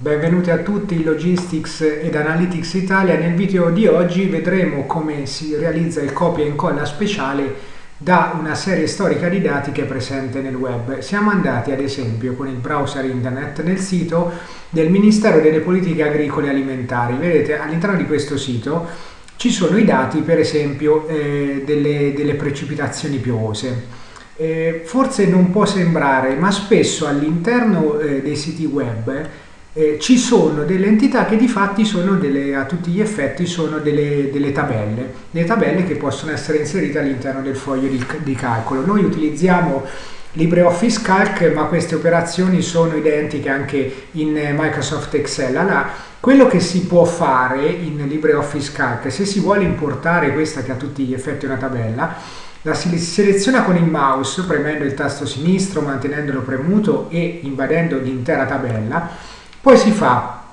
Benvenuti a tutti in Logistics ed Analytics Italia. Nel video di oggi vedremo come si realizza il copia e incolla speciale da una serie storica di dati che è presente nel web. Siamo andati ad esempio con il browser internet nel sito del Ministero delle Politiche Agricole e Alimentari. Vedete all'interno di questo sito ci sono i dati per esempio eh, delle, delle precipitazioni piovose. Eh, forse non può sembrare, ma spesso all'interno eh, dei siti web eh, ci sono delle entità che di fatti sono delle, a tutti gli effetti sono delle, delle tabelle, delle tabelle che possono essere inserite all'interno del foglio di, di calcolo. Noi utilizziamo LibreOffice Calc, ma queste operazioni sono identiche anche in Microsoft Excel. Allora, quello che si può fare in LibreOffice Calc, se si vuole importare questa che a tutti gli effetti è una tabella, la si seleziona con il mouse premendo il tasto sinistro, mantenendolo premuto e invadendo l'intera tabella poi si fa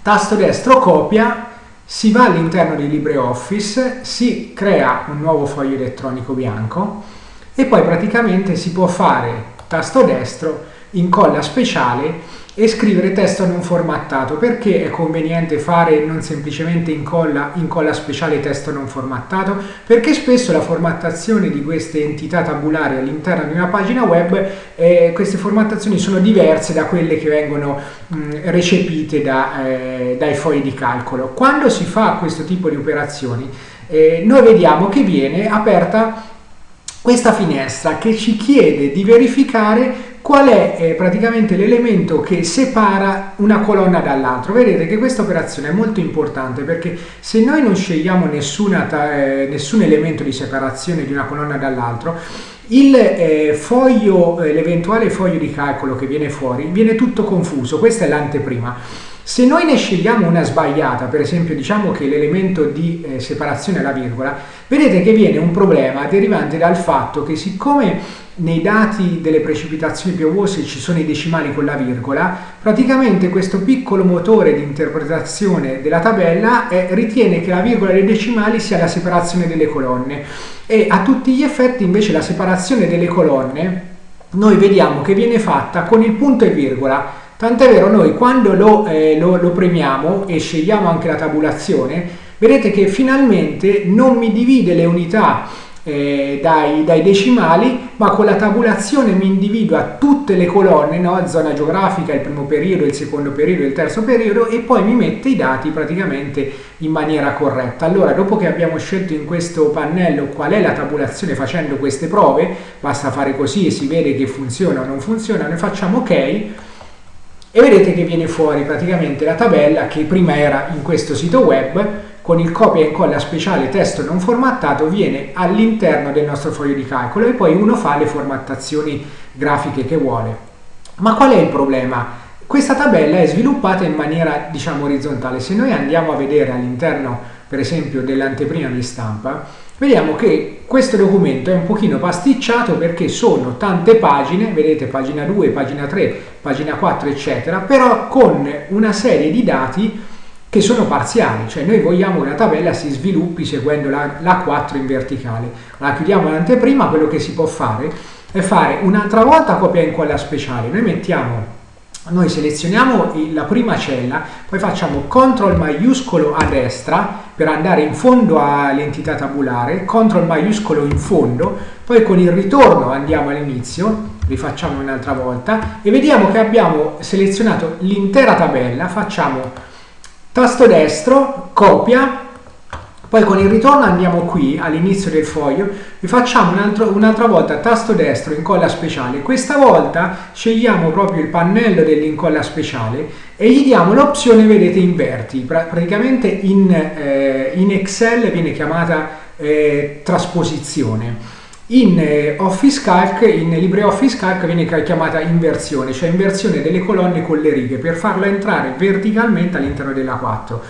tasto destro copia, si va all'interno di LibreOffice, si crea un nuovo foglio elettronico bianco e poi praticamente si può fare tasto destro, incolla speciale e scrivere testo non formattato. Perché è conveniente fare non semplicemente incolla, incolla speciale testo non formattato? Perché spesso la formattazione di queste entità tabulari all'interno di una pagina web, eh, queste formattazioni sono diverse da quelle che vengono mh, recepite da, eh, dai fogli di calcolo. Quando si fa questo tipo di operazioni, eh, noi vediamo che viene aperta questa finestra che ci chiede di verificare qual è eh, praticamente l'elemento che separa una colonna dall'altra. Vedete che questa operazione è molto importante perché se noi non scegliamo eh, nessun elemento di separazione di una colonna dall'altro, il eh, foglio, eh, l'eventuale foglio di calcolo che viene fuori viene tutto confuso, questa è l'anteprima. Se noi ne scegliamo una sbagliata, per esempio diciamo che l'elemento di eh, separazione è la virgola, vedete che viene un problema derivante dal fatto che siccome nei dati delle precipitazioni piovose ci sono i decimali con la virgola, praticamente questo piccolo motore di interpretazione della tabella eh, ritiene che la virgola dei decimali sia la separazione delle colonne. E a tutti gli effetti invece la separazione delle colonne noi vediamo che viene fatta con il punto e virgola. Tant'è vero, noi quando lo, eh, lo, lo premiamo e scegliamo anche la tabulazione, vedete che finalmente non mi divide le unità eh, dai, dai, decimali, ma con la tabulazione mi individua tutte le colonne, no? zona geografica, il primo periodo, il secondo periodo, il terzo periodo e poi mi mette i dati praticamente in maniera corretta. Allora, dopo che abbiamo scelto in questo pannello qual è la tabulazione facendo queste prove, basta fare così e si vede che funziona o non funziona, noi facciamo ok e vedete che viene fuori praticamente la tabella che prima era in questo sito web con il copia e incolla speciale testo non formattato viene all'interno del nostro foglio di calcolo e poi uno fa le formattazioni grafiche che vuole. Ma qual è il problema? Questa tabella è sviluppata in maniera diciamo orizzontale. Se noi andiamo a vedere all'interno per esempio dell'anteprima di stampa, vediamo che questo documento è un pochino pasticciato perché sono tante pagine, vedete pagina 2, pagina 3, pagina 4 eccetera, però con una serie di dati che sono parziali, cioè noi vogliamo che la tabella si sviluppi seguendo la, la 4 in verticale. La chiudiamo l'anteprima, quello che si può fare è fare un'altra volta copia e incolla speciale, noi mettiamo noi selezioniamo la prima cella, poi facciamo CTRL maiuscolo a destra per andare in fondo all'entità tabulare, CTRL maiuscolo in fondo, poi con il ritorno andiamo all'inizio, rifacciamo un'altra volta e vediamo che abbiamo selezionato l'intera tabella, facciamo tasto destro, copia, poi con il ritorno andiamo qui all'inizio del foglio e facciamo un'altra un volta tasto destro incolla speciale. Questa volta scegliamo proprio il pannello dell'incolla speciale e gli diamo l'opzione, vedete, inverti. Pra praticamente in, eh, in, Excel viene chiamata eh, trasposizione. In eh, Office Calc, in LibreOffice Calc viene chiamata inversione, cioè inversione delle colonne con le righe per farla entrare verticalmente all'interno della 4.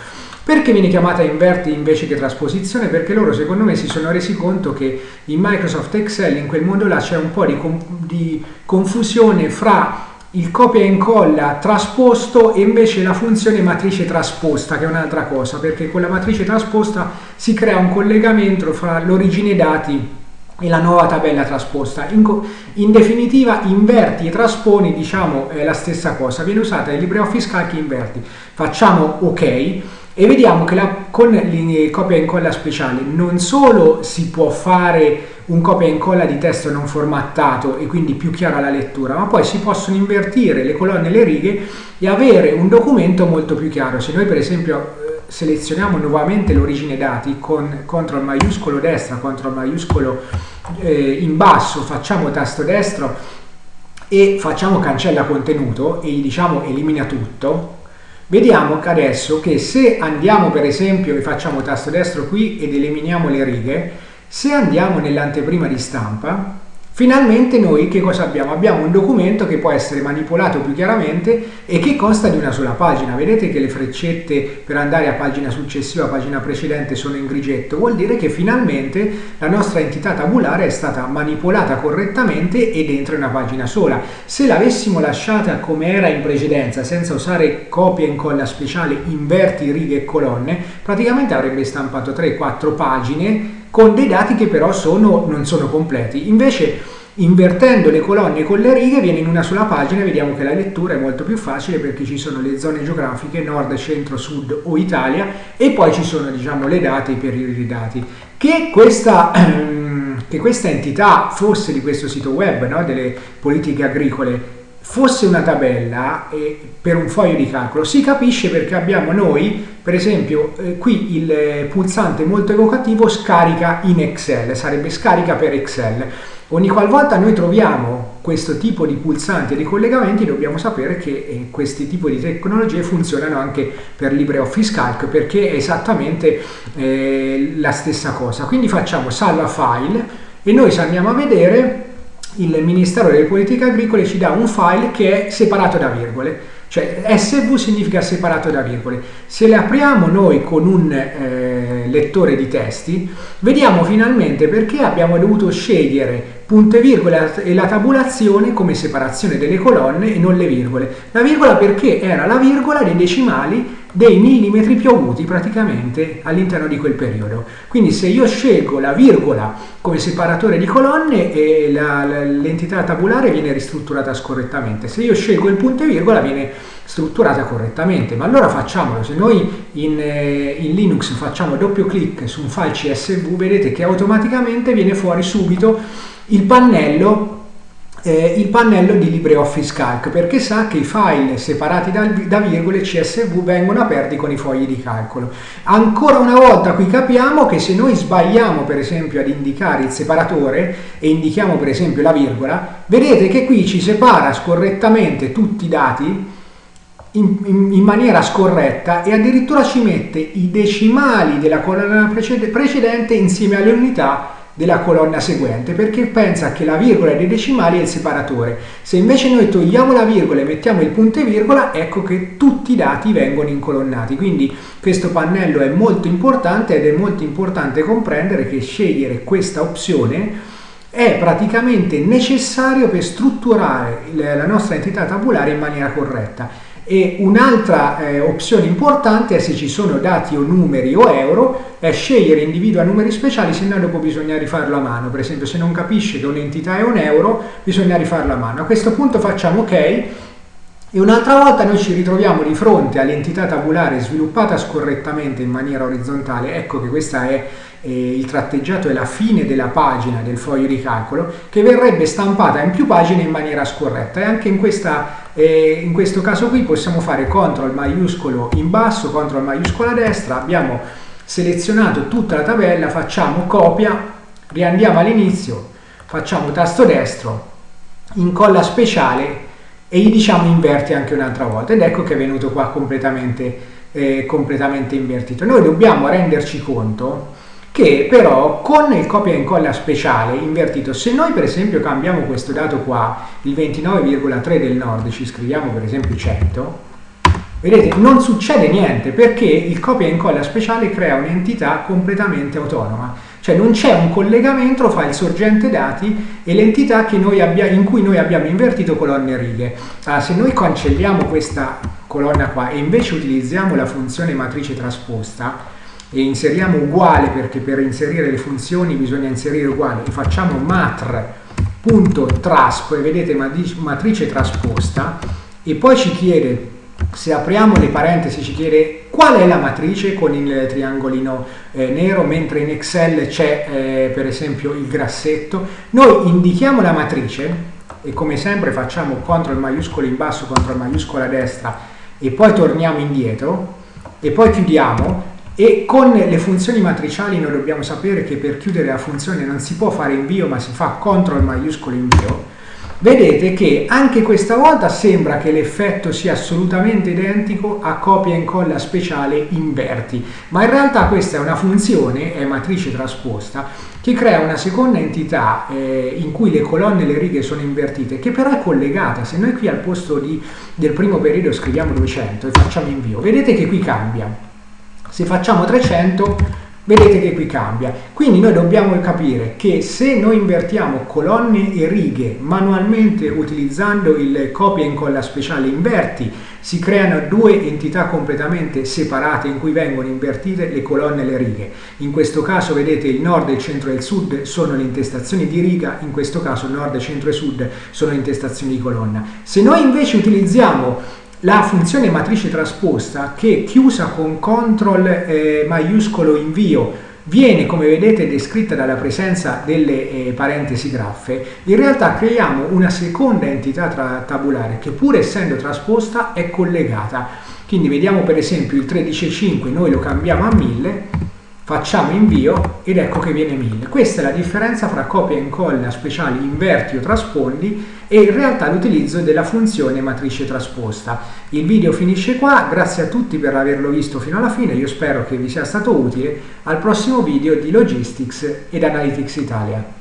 Perché viene chiamata inverti invece che trasposizione? Perché loro secondo me si sono resi conto che in Microsoft Excel in quel mondo là c'è un po' di, di confusione fra il copia e incolla trasposto e invece la funzione matrice trasposta che è un'altra cosa perché con la matrice trasposta si crea un collegamento fra l'origine dati e la nuova tabella trasposta. In, in, definitiva inverti e trasponi, diciamo, è la stessa cosa, viene usata il LibreOffice Calc inverti. Facciamo ok e vediamo che la, con il copia e incolla speciale non solo si può fare un copia e incolla di testo non formattato e quindi più chiara la lettura, ma poi si possono invertire le colonne e le righe e avere un documento molto più chiaro. Se noi per esempio selezioniamo nuovamente l'origine dati con CTRL maiuscolo destra, CTRL maiuscolo eh, in basso, facciamo tasto destro e facciamo cancella contenuto e gli diciamo elimina tutto, vediamo che adesso che se andiamo per esempio e facciamo tasto destro qui ed eliminiamo le righe, se andiamo nell'anteprima di stampa Finalmente noi che cosa abbiamo? Abbiamo un documento che può essere manipolato più chiaramente e che consta di una sola pagina. Vedete che le freccette per andare a pagina successiva, a pagina precedente sono in grigetto. Vuol dire che finalmente la nostra entità tabulare è stata manipolata correttamente ed entra in una pagina sola. Se l'avessimo lasciata come era in precedenza, senza usare copia e incolla speciale, inverti righe e colonne, praticamente avrebbe stampato 3-4 pagine con dei dati che però sono, non sono completi. Invece invertendo le colonne con le righe viene in una sola pagina e vediamo che la lettura è molto più facile perché ci sono le zone geografiche nord, centro, sud o Italia e poi ci sono diciamo, le date e i periodi dati. Che questa, che questa entità fosse di questo sito web no, delle politiche agricole fosse una tabella eh, per un foglio di calcolo si capisce perché abbiamo noi per esempio eh, qui il pulsante molto evocativo scarica in Excel sarebbe scarica per Excel. Ogni qualvolta noi troviamo questo tipo di pulsanti e di collegamenti dobbiamo sapere che eh, questi tipi di tecnologie funzionano anche per LibreOffice Calc perché è esattamente eh, la stessa cosa. Quindi facciamo salva file e noi se andiamo a vedere il Ministero delle Politiche Agricole ci dà un file che è separato da virgole, cioè SV significa separato da virgole. Se le apriamo noi con un eh, lettore di testi, vediamo finalmente perché abbiamo dovuto scegliere punto e virgola e la tabulazione come separazione delle colonne e non le virgole. La virgola perché era la virgola dei decimali dei millimetri piovuti praticamente all'interno di quel periodo. Quindi se io scelgo la virgola come separatore di colonne l'entità tabulare viene ristrutturata scorrettamente, se io scelgo il punto e virgola viene strutturata correttamente, ma allora facciamolo, se noi in, eh, in Linux facciamo doppio clic su un file CSV vedete che automaticamente viene fuori subito il pannello eh, il pannello di LibreOffice Calc perché sa che i file separati da, da, virgole CSV vengono aperti con i fogli di calcolo. Ancora una volta qui capiamo che se noi sbagliamo per esempio ad indicare il separatore e indichiamo per esempio la virgola, vedete che qui ci separa scorrettamente tutti i dati in, in, in, maniera scorretta e addirittura ci mette i decimali della colonna precedente insieme alle unità della colonna seguente perché pensa che la virgola dei decimali è il separatore. Se invece noi togliamo la virgola e mettiamo il punto e virgola, ecco che tutti i dati vengono incolonnati. Quindi questo pannello è molto importante ed è molto importante comprendere che scegliere questa opzione è praticamente necessario per strutturare la nostra entità tabulare in maniera corretta e un'altra eh, opzione importante è se ci sono dati o numeri o euro, è scegliere individua numeri speciali, se no dopo bisogna rifarlo a mano. Per esempio se non capisce che un'entità è un euro, bisogna rifarlo a mano. A questo punto facciamo ok e un'altra volta noi ci ritroviamo di fronte all'entità tabulare sviluppata scorrettamente in maniera orizzontale. Ecco che questa è eh, il tratteggiato è la fine della pagina del foglio di calcolo che verrebbe stampata in più pagine in maniera scorretta. E anche in, questa, eh, in questo caso qui possiamo fare CTRL maiuscolo in basso, CTRL maiuscolo a destra, abbiamo selezionato tutta la tabella, facciamo copia, riandiamo all'inizio, facciamo tasto destro, incolla speciale e gli diciamo inverti anche un'altra volta. Ed ecco che è venuto qua completamente, eh, completamente invertito. Noi dobbiamo renderci conto che però con il copia e incolla speciale invertito, se noi per esempio cambiamo questo dato qua, il 29,3 del nord, ci scriviamo per esempio 100, vedete non succede niente perché il copia e incolla speciale crea un'entità completamente autonoma, cioè non c'è un collegamento fra il sorgente dati e l'entità in cui noi abbiamo invertito colonne e righe. Allora, se noi cancelliamo questa colonna qua e invece utilizziamo la funzione matrice trasposta, e inseriamo uguale perché per inserire le funzioni bisogna inserire uguale facciamo matr.trasp e vedete matrice trasposta e poi ci chiede se apriamo le parentesi ci chiede qual è la matrice con il triangolino eh, nero mentre in Excel c'è eh, per esempio il grassetto. Noi indichiamo la matrice e come sempre facciamo CTRL maiuscolo in basso, CTRL maiuscolo a destra e poi torniamo indietro e poi chiudiamo e con le funzioni matriciali noi dobbiamo sapere che per chiudere la funzione non si può fare invio ma si fa CTRL maiuscolo invio vedete che anche questa volta sembra che l'effetto sia assolutamente identico a copia e incolla speciale inverti, ma in realtà questa è una funzione, è matrice trasposta, che crea una seconda entità eh, in cui le colonne e le righe sono invertite, che però è collegata. Se noi qui al posto di, del primo periodo scriviamo 200 e facciamo invio, vedete che qui cambia. Se facciamo 300 vedete che qui cambia. Quindi noi dobbiamo capire che se noi invertiamo colonne e righe manualmente utilizzando il copia e incolla speciale inverti, si creano due entità completamente separate in cui vengono invertite le colonne e le righe. In questo caso vedete il nord, il centro e il sud sono le intestazioni di riga, in questo caso nord, centro e sud sono le intestazioni di colonna. Se noi invece utilizziamo la funzione matrice trasposta che chiusa con CTRL eh, maiuscolo invio viene come vedete descritta dalla presenza delle eh, parentesi graffe, in realtà creiamo una seconda entità tabulare che pur essendo trasposta è collegata. Quindi vediamo per esempio il 13,5 noi lo cambiamo a 1000 facciamo invio ed ecco che viene 1000. Questa è la differenza fra copia e incolla speciali inverti o traspondi e in realtà l'utilizzo della funzione matrice trasposta. Il video finisce qua, grazie a tutti per averlo visto fino alla fine, io spero che vi sia stato utile. Al prossimo video di Logistics ed Analytics Italia.